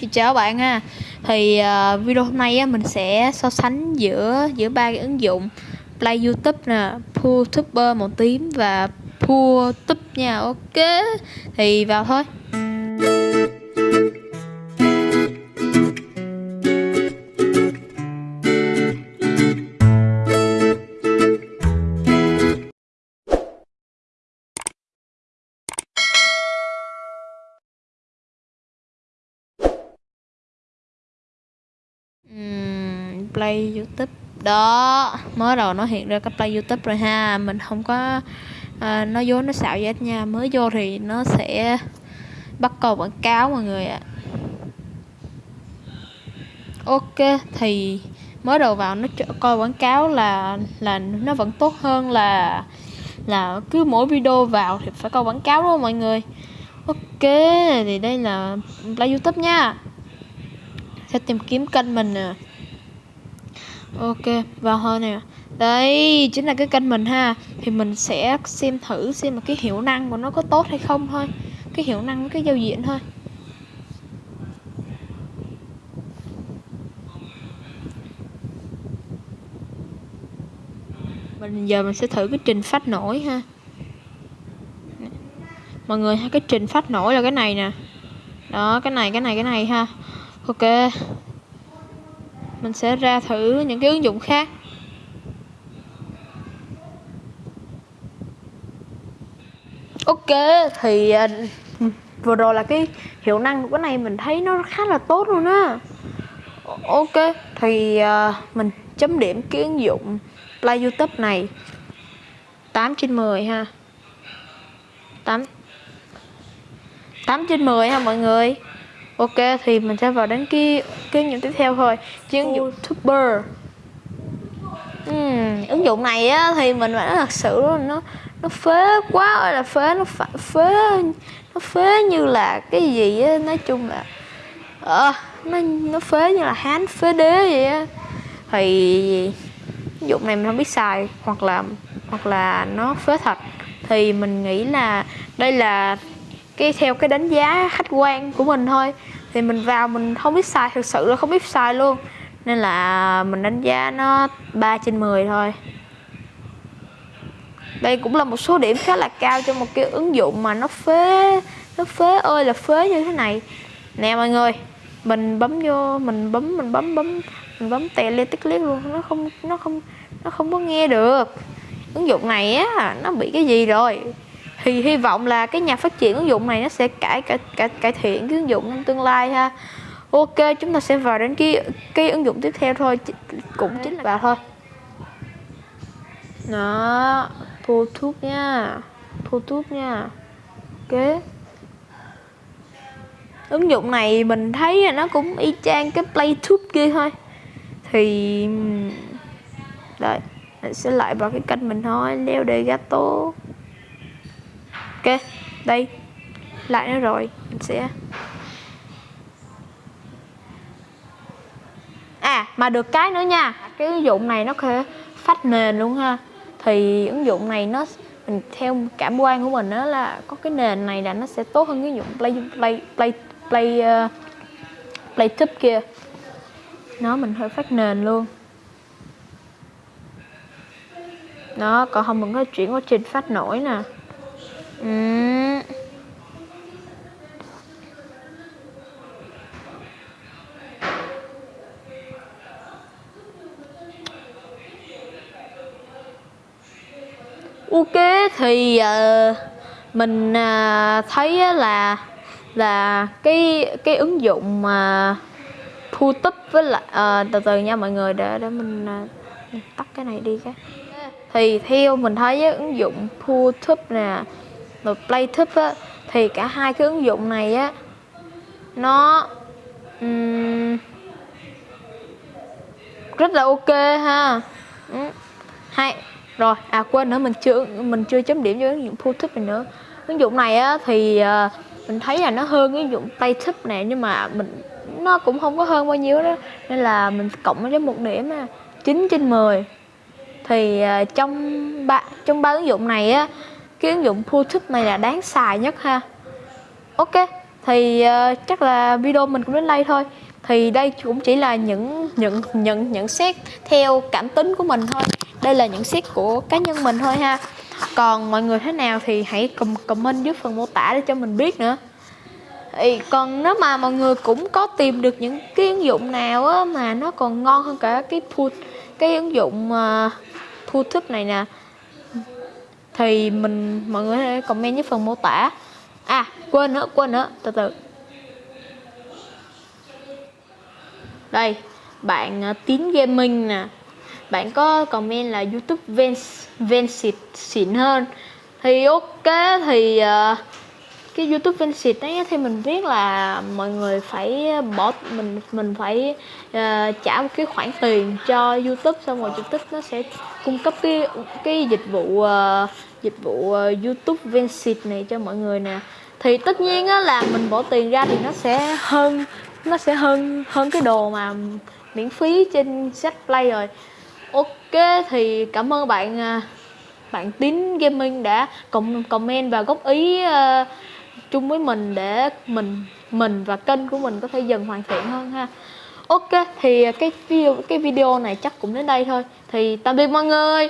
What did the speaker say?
Thì chào bạn ha. Thì uh, video hôm nay á, mình sẽ so sánh giữa giữa ba cái ứng dụng Play YouTube nè, PoolTuber màu tím và PoolTube nha. Ok. Thì vào thôi. Play youtube. Đó mới đầu nó hiện ra cái play youtube rồi ha. Mình không có à, nó dối nó xạo vậy nha. Mới vô thì nó sẽ bắt cầu quảng cáo mọi người ạ. Ok thì mới đầu vào nó coi quảng cáo là là nó vẫn tốt hơn là là cứ mỗi video vào thì phải coi quảng cáo đúng không mọi người? Ok thì đây là play youtube nha. Sẽ tìm kiếm kênh mình nè ok, vào thôi nè. Đây, chính là cái kênh mình ha. Thì mình sẽ xem thử xem mà cái hiệu năng của nó có tốt hay không thôi. Cái hiệu năng với cái giao diện thôi. Mình giờ mình sẽ thử cái trình phát nổi ha. Mọi người cái trình phát nổi là cái này nè. Đó, cái này cái này cái này ha. Ok mình sẽ ra thử những cái ứng dụng khác. Ok thì à, vừa rồi là cái hiệu năng của cái này mình thấy nó khá là tốt luôn á. Ok. Thì uh, mình chấm điểm cái ứng dụng play youtube này. 8 trên 10 ha. 8 8 trên 10 ha mọi người ok thì mình sẽ vào đến cái cái ứng dụng tiếp theo thôi. Chuyên dụng youtuber uhm, ứng dụng này á thì mình phải nói thật sự nó nó phế quá ơi là phế nó phải phế nó phế như là cái gì á nói chung là ờ nó nó phế như là hán phế đế vậy á. Thì ứng dụng này mình không biết xài hoặc là hoặc là nó phế thật. Thì mình nghĩ là đây là cái, theo cái đánh giá khách quan của mình thôi. Thì mình vào mình không biết xài thực sự là không biết xài luôn. Nên là mình đánh giá nó 3 trên 10 thôi. Đây cũng là một số điểm khá là cao cho một cái ứng dụng mà nó phế nó phế ơi là phế như thế này. Nè mọi người, mình bấm vô, mình bấm mình bấm bấm, mình bấm tè lên tích liếc luôn, nó không nó không nó không có nghe được. Ứng dụng này á, nó bị cái gì rồi? Thì hy vọng là cái nhà phát triển ứng dụng này nó sẽ cải cải cải, cải thiện cái ứng dụng trong tương lai ha. Ok chúng ta sẽ vào đến cái cái ứng dụng tiếp theo thôi cũng chính là vào thôi. Đó thu thuốc nha thu thuốc nha. Ok. Ứng dụng này mình thấy nó cũng y chang cái playtube kia thôi. Thì đợi mình sẽ lại vào cái kênh mình thôi leo đề gato ok đây. Lại nữa rồi mình sẽ à mà được cái nữa nha. Cái ứng dụng này nó có phát nền luôn ha. Thì ứng dụng này nó mình theo cảm quan của mình đó là có cái nền này là nó sẽ tốt hơn cái dụng play play play play uh, play tube kia. Nó mình hơi phát nền luôn. Nó còn không mình có chuyển quá trình phát nổi nè. Ừ. Ok thì uh, mình uh, thấy là là cái cái ứng dụng ờ, mà uh, YouTube với lại uh, từ từ nha mọi người để để mình uh, tắt cái này đi cái thì theo mình thấy ứng dụng thu tấp nè rồi Playtip á thì cả hai cái ứng dụng này á nó um, rất là ok ha. Ừ. hay. Rồi à quên nữa mình chưa mình chưa chấm điểm cho ứng dụng Playtip này nữa. Ứng dụng này á thì uh, mình thấy là nó hơn ứng dụng Playtip này nhưng mà mình nó cũng không có hơn bao nhiêu đó. Nên là mình cộng cho một điểm là 9 trên 10 thì uh, trong ba trong ba ứng dụng này á cái ứng dụng YouTube này là đáng xài nhất ha. Ok thì uh, chắc là video mình cũng đến đây thôi. Thì đây cũng chỉ là những nhận nhận nhận xét theo cảm tính của mình thôi. Đây là nhận xét của cá nhân mình thôi ha. Còn mọi người thế nào thì hãy comment dưới phần mô tả để cho mình biết nữa. Thì còn nếu mà mọi người cũng có tìm được những cái ứng dụng nào á, mà nó còn ngon hơn cả cái put cái ứng dụng ờ, uh, thức này nè thì mình mọi người hãy comment dưới phần mô tả. À quên nữa quên nữa từ từ. Đây bạn uh, tín gaming nè. Bạn có comment là youtube ven ven xịt xịn hơn. Thì ok thì uh, cái youtube ven xịt ấy thì mình biết là mọi người phải bỏ mình mình phải uh, trả một cái khoản tiền cho youtube xong rồi youtube nó sẽ cung cấp cái cái dịch vụ uh, dịch vụ uh, youtube ven này cho mọi người nè. Thì tất nhiên á là mình bỏ tiền ra thì nó sẽ hơn nó sẽ hơn hơn cái đồ mà miễn phí trên set play rồi. Ok thì cảm ơn bạn ờ, bạn tín gaming đã comment và góp ý uh, chung với mình để mình mình và kênh của mình có thể dần hoàn thiện hơn ha. Ok thì cái video cái video này chắc cũng đến đây thôi. Thì tạm biệt mọi người.